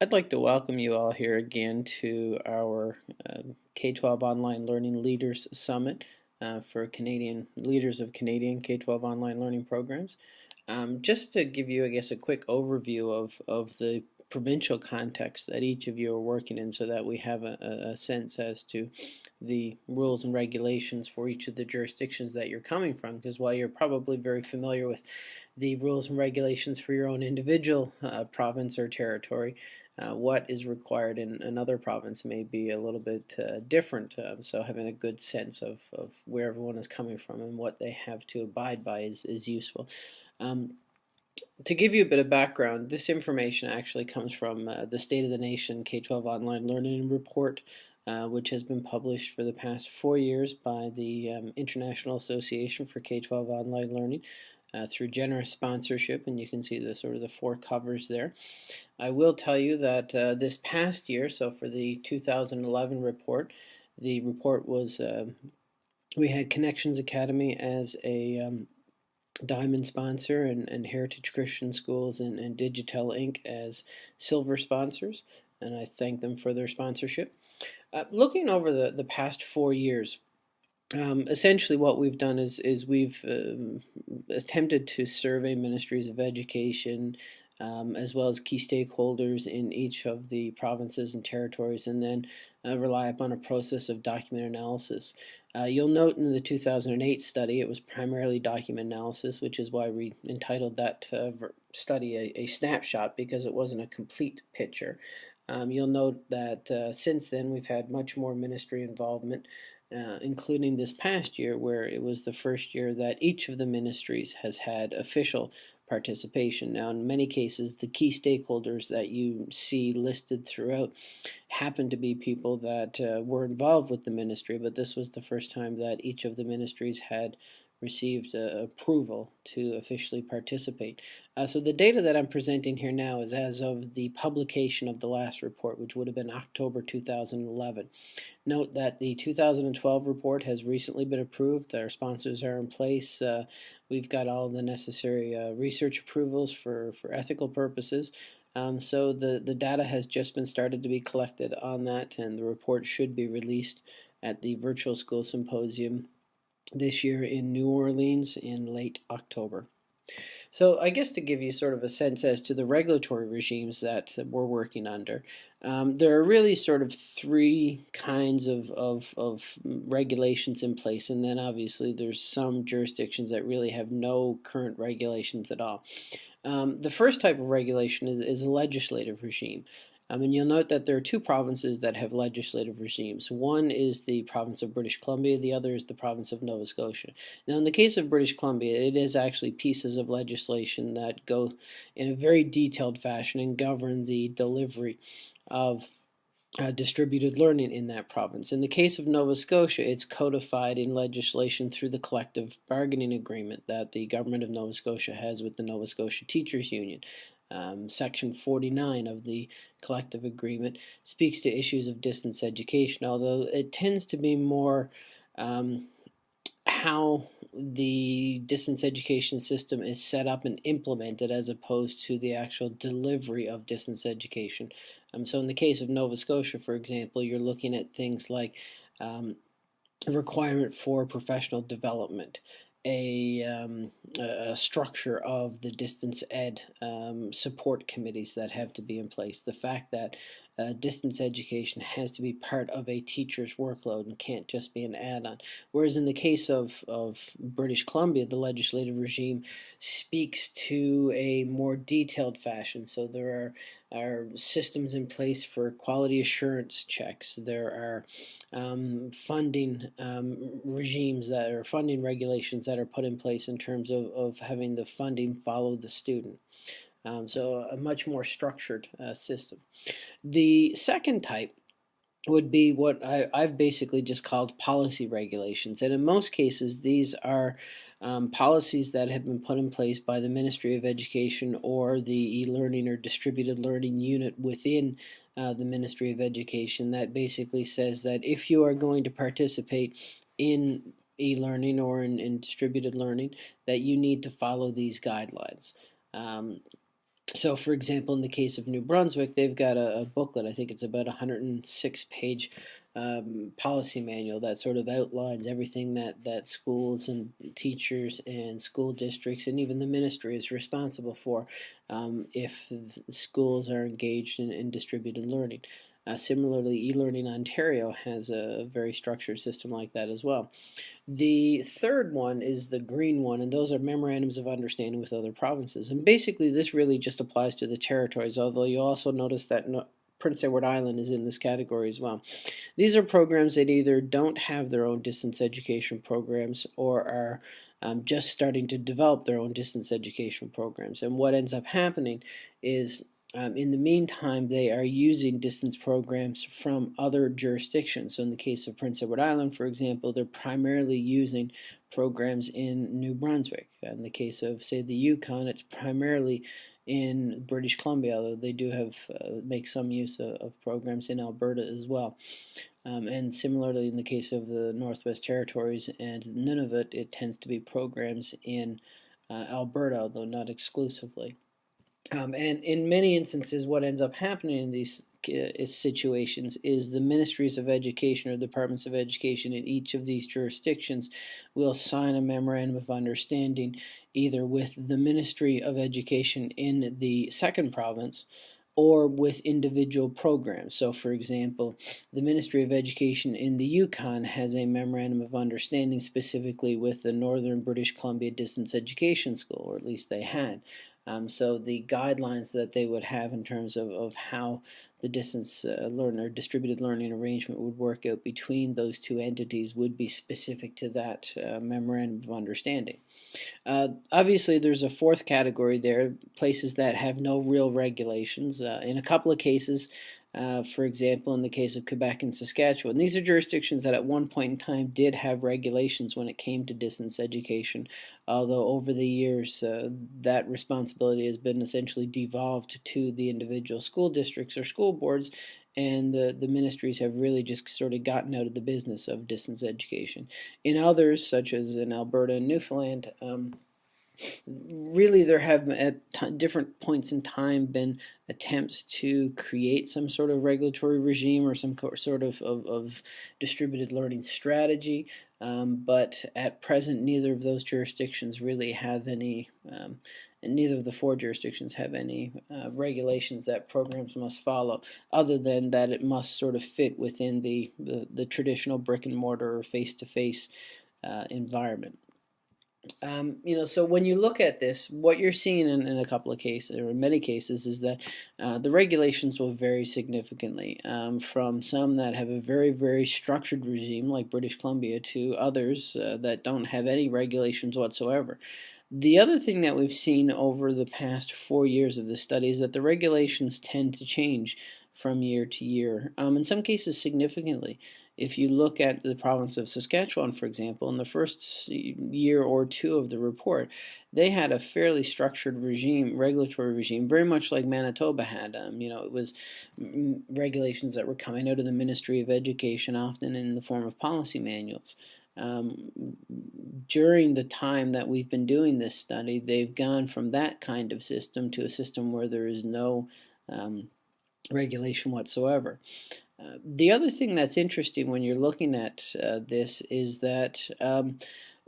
I'd like to welcome you all here again to our uh, K-12 Online Learning Leaders Summit uh, for Canadian leaders of Canadian K-12 online learning programs. Um, just to give you, I guess, a quick overview of, of the provincial context that each of you are working in so that we have a, a sense as to the rules and regulations for each of the jurisdictions that you're coming from because while you're probably very familiar with the rules and regulations for your own individual uh, province or territory, uh, what is required in another province may be a little bit uh, different. Um, so having a good sense of, of where everyone is coming from and what they have to abide by is, is useful. Um, to give you a bit of background, this information actually comes from uh, the State of the Nation K-12 Online Learning Report, uh, which has been published for the past four years by the um, International Association for K-12 Online Learning uh, through generous sponsorship, and you can see the sort of the four covers there. I will tell you that uh, this past year, so for the 2011 report, the report was uh, we had Connections Academy as a um, diamond sponsor and, and Heritage Christian Schools and, and Digital Inc. as silver sponsors, and I thank them for their sponsorship. Uh, looking over the, the past four years, um, essentially what we've done is, is we've um, attempted to survey ministries of education um, as well as key stakeholders in each of the provinces and territories and then uh, rely upon a process of document analysis. Uh, you'll note in the 2008 study it was primarily document analysis which is why we entitled that uh, study a, a, snapshot because it wasn't a complete picture. Um, you'll note that uh, since then we've had much more ministry involvement uh, including this past year where it was the first year that each of the ministries has had official participation. Now, in many cases, the key stakeholders that you see listed throughout happen to be people that uh, were involved with the ministry, but this was the first time that each of the ministries had received uh, approval to officially participate. Uh, so the data that I'm presenting here now is as of the publication of the last report, which would have been October 2011. Note that the 2012 report has recently been approved. Our sponsors are in place. Uh, we've got all the necessary uh, research approvals for, for ethical purposes. Um, so the, the data has just been started to be collected on that, and the report should be released at the Virtual School Symposium this year in New Orleans in late October. So I guess to give you sort of a sense as to the regulatory regimes that we're working under, um, there are really sort of three kinds of, of, of, regulations in place and then obviously there's some jurisdictions that really have no current regulations at all. Um, the first type of regulation is, is a legislative regime. Um, and you'll note that there are two provinces that have legislative regimes. One is the province of British Columbia, the other is the province of Nova Scotia. Now in the case of British Columbia, it is actually pieces of legislation that go in a very detailed fashion and govern the delivery of uh, distributed learning in that province. In the case of Nova Scotia, it's codified in legislation through the collective bargaining agreement that the government of Nova Scotia has with the Nova Scotia Teachers Union. Um, section 49 of the collective agreement speaks to issues of distance education, although it tends to be more um, how the distance education system is set up and implemented as opposed to the actual delivery of distance education. Um, so in the case of Nova Scotia, for example, you're looking at things like um, requirement for professional development, a, um, a, structure of the distance ed um, support committees that have to be in place. The fact that uh, distance education has to be part of a teacher's workload and can't just be an add-on. Whereas in the case of, of British Columbia, the legislative regime speaks to a more detailed fashion. So there are, are systems in place for quality assurance checks. There are um, funding um, regimes that are funding regulations that are put in place in terms of, of having the funding follow the student. Um, so a much more structured uh, system. The second type would be what I, have basically just called policy regulations. And in most cases, these are um, policies that have been put in place by the Ministry of Education or the e-learning or distributed learning unit within uh, the Ministry of Education that basically says that if you are going to participate in e-learning or in, in, distributed learning, that you need to follow these guidelines. Um, so, for example, in the case of New Brunswick, they've got a, a booklet. I think it's about a 106 page um, policy manual that sort of outlines everything that, that schools and teachers and school districts and even the ministry is responsible for um, if schools are engaged in, in distributed learning. Uh, similarly, eLearning Ontario has a very structured system like that as well. The third one is the green one, and those are memorandums of understanding with other provinces. And basically, this really just applies to the territories, although you also notice that no, Prince Edward Island is in this category as well. These are programs that either don't have their own distance education programs or are um, just starting to develop their own distance education programs. And what ends up happening is um, in the meantime, they are using distance programs from other jurisdictions. So in the case of Prince Edward Island, for example, they're primarily using programs in New Brunswick. In the case of, say, the Yukon, it's primarily in British Columbia, although they do have uh, make some use of, of, programs in Alberta as well. Um, and similarly, in the case of the Northwest Territories and Nunavut, it tends to be programs in uh, Alberta, although not exclusively. Um, and in many instances, what ends up happening in these uh, situations is the ministries of education or departments of education in each of these jurisdictions will sign a memorandum of understanding either with the Ministry of Education in the second province or with individual programs. So for example, the Ministry of Education in the Yukon has a memorandum of understanding specifically with the Northern British Columbia Distance Education School, or at least they had. Um, so the guidelines that they would have in terms of, of how the distance uh, learn or distributed learning arrangement would work out between those two entities would be specific to that uh, memorandum of understanding. Uh, obviously, there's a fourth category there, places that have no real regulations. Uh, in a couple of cases, uh, for example, in the case of Quebec and Saskatchewan. These are jurisdictions that at one point in time did have regulations when it came to distance education, although over the years uh, that responsibility has been essentially devolved to the individual school districts or school boards and the, the ministries have really just sort of gotten out of the business of distance education. In others, such as in Alberta and Newfoundland, um, really there have at different points in time been attempts to create some sort of regulatory regime or some sort of, of, of distributed learning strategy um, but at present neither of those jurisdictions really have any um, and neither of the four jurisdictions have any uh, regulations that programs must follow other than that it must sort of fit within the, the, the traditional brick and mortar or face-to-face -face, uh, environment. Um, you know, so when you look at this, what you're seeing in, in a couple of cases, or in many cases, is that uh, the regulations will vary significantly um, from some that have a very, very structured regime, like British Columbia, to others uh, that don't have any regulations whatsoever. The other thing that we've seen over the past four years of this study is that the regulations tend to change from year to year, um, in some cases significantly. If you look at the province of Saskatchewan, for example, in the first year or two of the report, they had a fairly structured regime, regulatory regime, very much like Manitoba had. Um, you know, it was regulations that were coming out of the Ministry of Education, often in the form of policy manuals. Um, during the time that we've been doing this study, they've gone from that kind of system to a system where there is no um, regulation whatsoever. The other thing that's interesting when you're looking at uh, this is that um,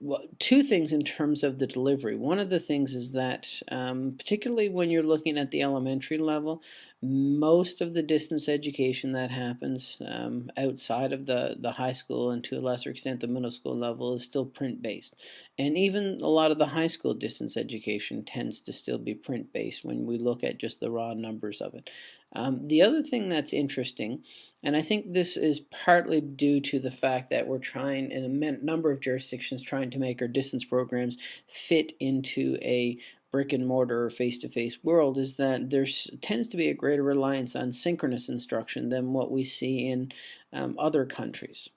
well, two things in terms of the delivery. One of the things is that, um, particularly when you're looking at the elementary level, most of the distance education that happens um, outside of the, the high school and to a lesser extent the middle school level is still print-based. And even a lot of the high school distance education tends to still be print-based when we look at just the raw numbers of it. Um, the other thing that's interesting, and I think this is partly due to the fact that we're trying in a number of jurisdictions trying to make our distance programs fit into a brick and mortar face-to-face -face world is that there tends to be a greater reliance on synchronous instruction than what we see in um, other countries.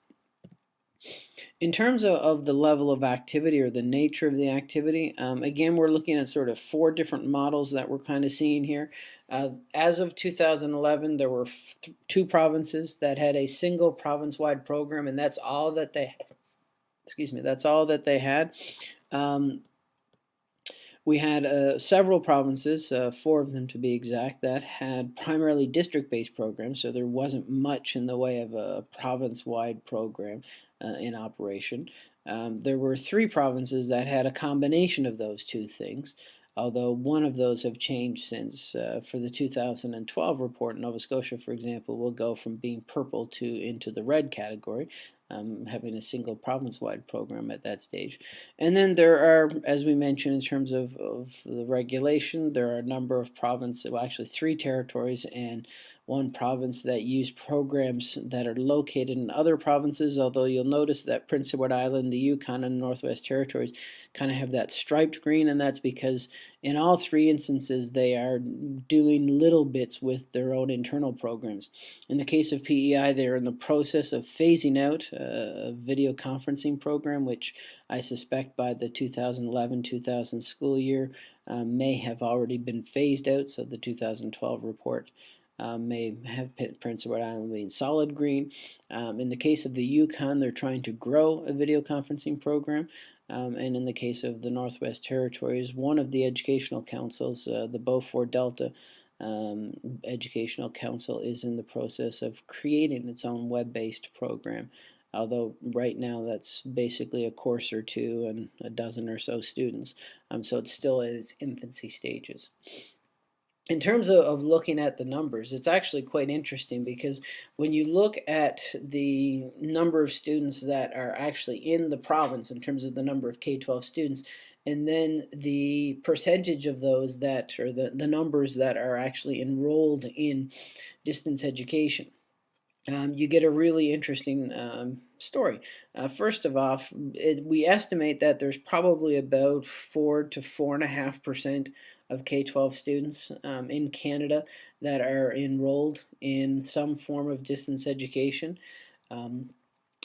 In terms of, of, the level of activity or the nature of the activity, um, again, we're looking at sort of four different models that we're kind of seeing here. Uh, as of 2011, there were two provinces that had a single province-wide program, and that's all that they, excuse me, that's all that they had. Um, we had uh, several provinces, uh, four of them to be exact, that had primarily district-based programs, so there wasn't much in the way of a province-wide program uh, in operation. Um, there were three provinces that had a combination of those two things, although one of those have changed since. Uh, for the 2012 report, Nova Scotia, for example, will go from being purple to into the red category, um, having a single province-wide program at that stage. And then there are, as we mentioned in terms of, of the regulation, there are a number of provinces, well actually three territories and one province that use programs that are located in other provinces, although you'll notice that Prince Edward Island, the Yukon, and Northwest Territories kind of have that striped green, and that's because in all three instances they are doing little bits with their own internal programs. In the case of PEI, they're in the process of phasing out a video conferencing program, which I suspect by the 2011-2000 school year uh, may have already been phased out, so the 2012 report um, may have Prince Edward Island being solid green. Um, in the case of the Yukon, they're trying to grow a video conferencing program. Um, and in the case of the Northwest Territories, one of the educational councils, uh, the Beaufort Delta um, Educational Council, is in the process of creating its own web-based program. Although right now that's basically a course or two and a dozen or so students, um, so it's still in its infancy stages in terms of, of, looking at the numbers, it's actually quite interesting because when you look at the number of students that are actually in the province in terms of the number of K-12 students, and then the percentage of those that, or the, the numbers that are actually enrolled in distance education, um, you get a really interesting um, story. Uh, first of all, we estimate that there's probably about four to four and a half percent of K-12 students um, in Canada that are enrolled in some form of distance education. Um,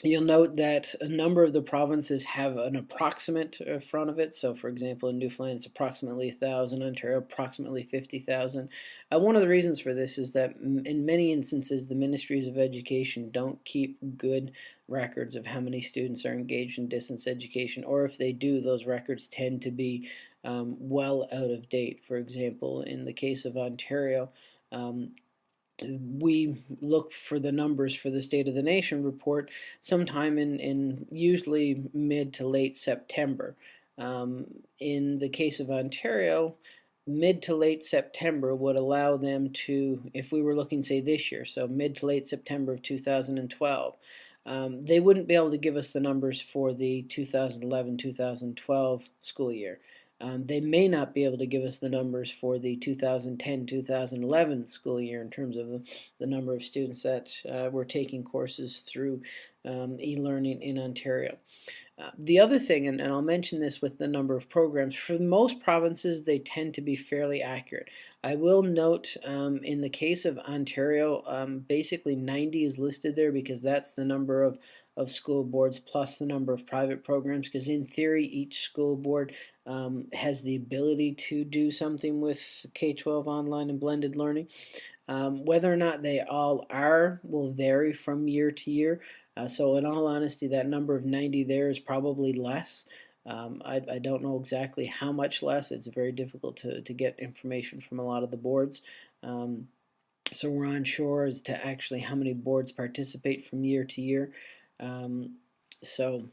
You'll note that a number of the provinces have an approximate uh, front of it. So, for example, in Newfoundland, it's approximately 1,000, Ontario, approximately 50,000. Uh, one of the reasons for this is that in many instances, the ministries of education don't keep good records of how many students are engaged in distance education, or if they do, those records tend to be um, well out of date. For example, in the case of Ontario, um, we look for the numbers for the State of the Nation report sometime in, in usually mid to late September. Um, in the case of Ontario, mid to late September would allow them to, if we were looking say this year, so mid to late September of 2012, um, they wouldn't be able to give us the numbers for the 2011-2012 school year. Um, they may not be able to give us the numbers for the 2010-2011 school year in terms of the, the, number of students that uh, were taking courses through um, e-learning in Ontario. Uh, the other thing, and, and, I'll mention this with the number of programs, for most provinces they tend to be fairly accurate. I will note um, in the case of Ontario, um, basically 90 is listed there because that's the number of of school boards plus the number of private programs because in theory each school board um, has the ability to do something with K-12 online and blended learning. Um, whether or not they all are will vary from year to year. Uh, so in all honesty, that number of 90 there is probably less. Um, I, I, don't know exactly how much less. It's very difficult to, to get information from a lot of the boards. Um, so we're unsure as to actually how many boards participate from year to year. Um, so,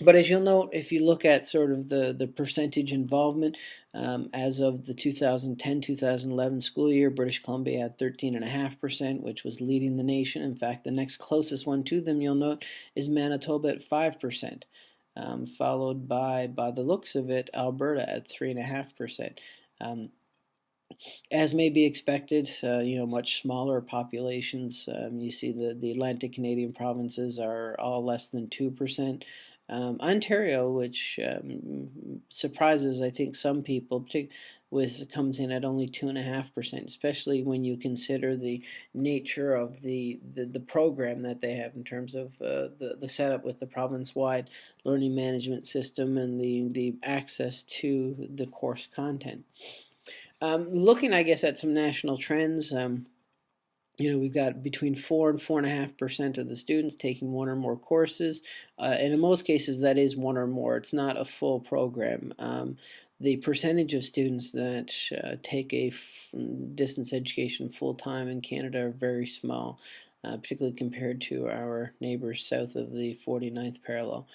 but as you'll note, if you look at sort of the, the percentage involvement, um, as of the 2010-2011 school year, British Columbia had 13.5%, which was leading the nation. In fact, the next closest one to them, you'll note, is Manitoba at 5%, um, followed by, by the looks of it, Alberta at 3.5%. Um, as may be expected, uh, you know, much smaller populations. Um, you see the, the Atlantic Canadian provinces are all less than 2%. Um, Ontario, which um, surprises, I think, some people, with comes in at only 2.5%, especially when you consider the nature of the, the, the program that they have in terms of uh, the, the setup with the province-wide learning management system and the, the access to the course content. Um, looking, I guess, at some national trends, um, you know, we've got between four and four and a half percent of the students taking one or more courses, uh, and in most cases, that is one or more. It's not a full program. Um, the percentage of students that uh, take a distance education full time in Canada are very small, uh, particularly compared to our neighbors south of the 49th parallel.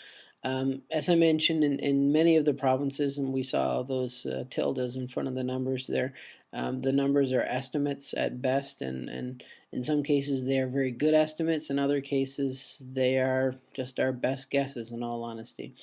Um, as I mentioned, in, in many of the provinces, and we saw those uh, tildes in front of the numbers there, um, the numbers are estimates at best, and, and in some cases they are very good estimates. In other cases, they are just our best guesses, in all honesty.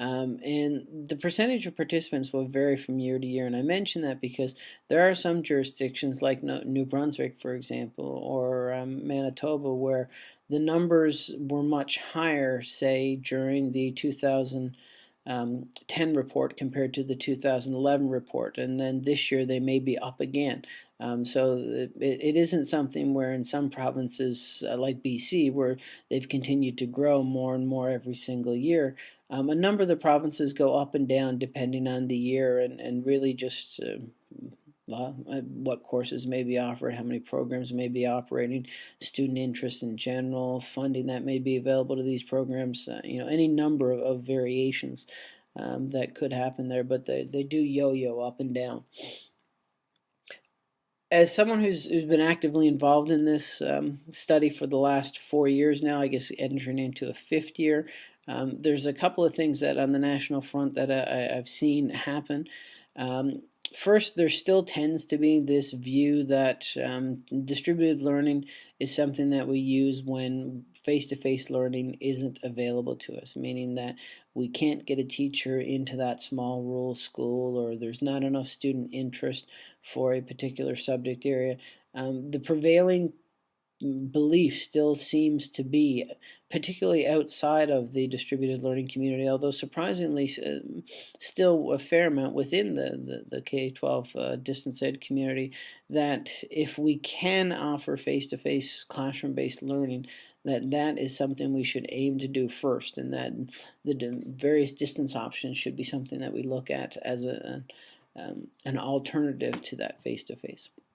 Um, and the percentage of participants will vary from year to year. And I mention that because there are some jurisdictions like New Brunswick, for example, or um, Manitoba, where the numbers were much higher, say, during the 2010 um, report compared to the 2011 report. And then this year they may be up again. Um, so it, it isn't something where in some provinces uh, like BC where they've continued to grow more and more every single year. Um, a number of the provinces go up and down depending on the year and, and really just uh, uh, what courses may be offered, how many programs may be operating, student interest in general, funding that may be available to these programs, uh, you know, any number of, of variations um, that could happen there, but they, they do yo-yo up and down as someone who's, who's been actively involved in this um, study for the last four years now, I guess entering into a fifth year, um, there's a couple of things that on the national front that I, have seen happen. Um, first, there still tends to be this view that um, distributed learning is something that we use when face-to-face -face learning isn't available to us, meaning that we can't get a teacher into that small rural school or there's not enough student interest for a particular subject area. Um, the prevailing belief still seems to be, particularly outside of the distributed learning community, although surprisingly uh, still a fair amount within the, the, the K-12 uh, distance ed community, that if we can offer face-to-face classroom-based learning, that that is something we should aim to do first and that the various distance options should be something that we look at as a, um, an alternative to that face-to-face. -face.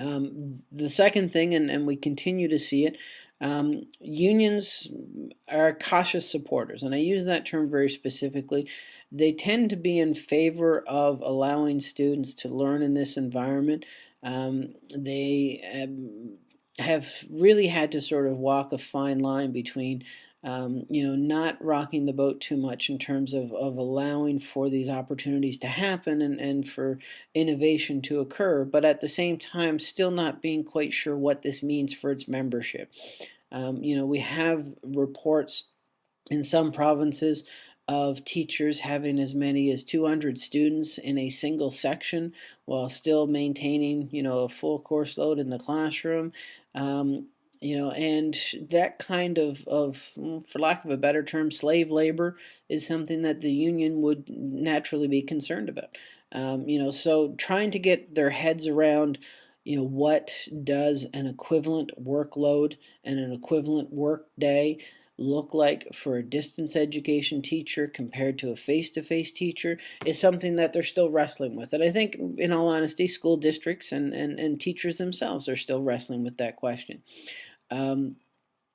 Um, the second thing, and, and we continue to see it, um, unions are cautious supporters, and I use that term very specifically. They tend to be in favor of allowing students to learn in this environment. Um, they um, have really had to sort of walk a fine line between um, you know, not rocking the boat too much in terms of, of allowing for these opportunities to happen and, and for innovation to occur, but at the same time still not being quite sure what this means for its membership. Um, you know, we have reports in some provinces of teachers having as many as 200 students in a single section while still maintaining, you know, a full course load in the classroom. Um, you know, and that kind of, of, for lack of a better term, slave labor is something that the union would naturally be concerned about. Um, you know, so trying to get their heads around, you know, what does an equivalent workload and an equivalent work day look like for a distance education teacher compared to a face-to-face -face teacher is something that they're still wrestling with. And I think, in all honesty, school districts and, and, and teachers themselves are still wrestling with that question. Um,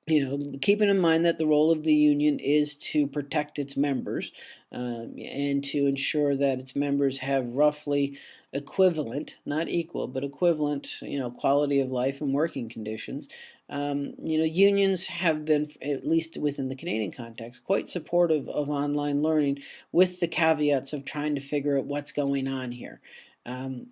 you know, keeping in mind that the role of the union is to protect its members um, and to ensure that its members have roughly equivalent, not equal, but equivalent, you know, quality of life and working conditions. Um, you know, unions have been, at least within the Canadian context, quite supportive of online learning with the caveats of trying to figure out what's going on here. Um,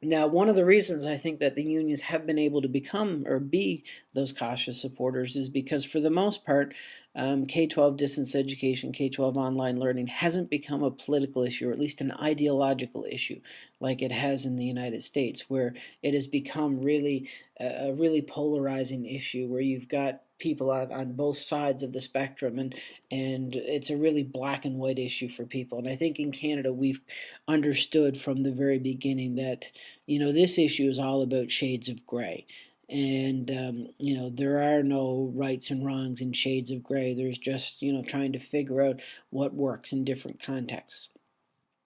now, one of the reasons I think that the unions have been able to become or be those cautious supporters is because for the most part, um, K-12 distance education, K-12 online learning hasn't become a political issue or at least an ideological issue like it has in the United States where it has become really a really polarizing issue where you've got people on, on both sides of the spectrum and and it's a really black and white issue for people. And I think in Canada we've understood from the very beginning that you know this issue is all about shades of gray. And um, you know there are no rights and wrongs in shades of gray. There's just you know trying to figure out what works in different contexts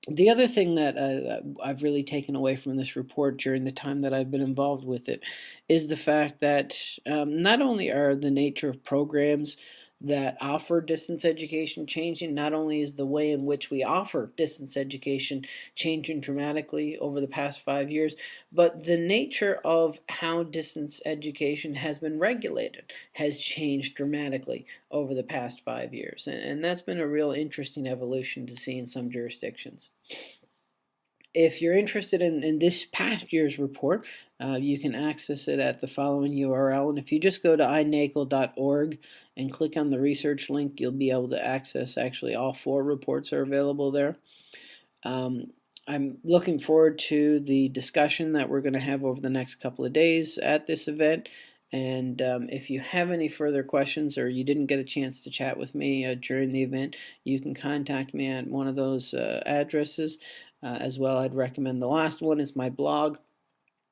the other thing that uh, I've really taken away from this report during the time that I've been involved with it is the fact that um, not only are the nature of programs that offer distance education changing. Not only is the way in which we offer distance education changing dramatically over the past five years, but the nature of how distance education has been regulated has changed dramatically over the past five years. And, and that's been a real interesting evolution to see in some jurisdictions if you're interested in, in this past year's report, uh, you can access it at the following URL. And if you just go to inacol.org and click on the research link, you'll be able to access actually all four reports are available there. Um, I'm looking forward to the discussion that we're going to have over the next couple of days at this event. And um, if you have any further questions or you didn't get a chance to chat with me uh, during the event, you can contact me at one of those uh, addresses. Uh, as well, I'd recommend the last one is my blog,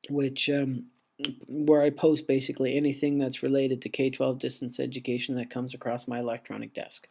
which um, where I post basically anything that's related to K-12 distance education that comes across my electronic desk.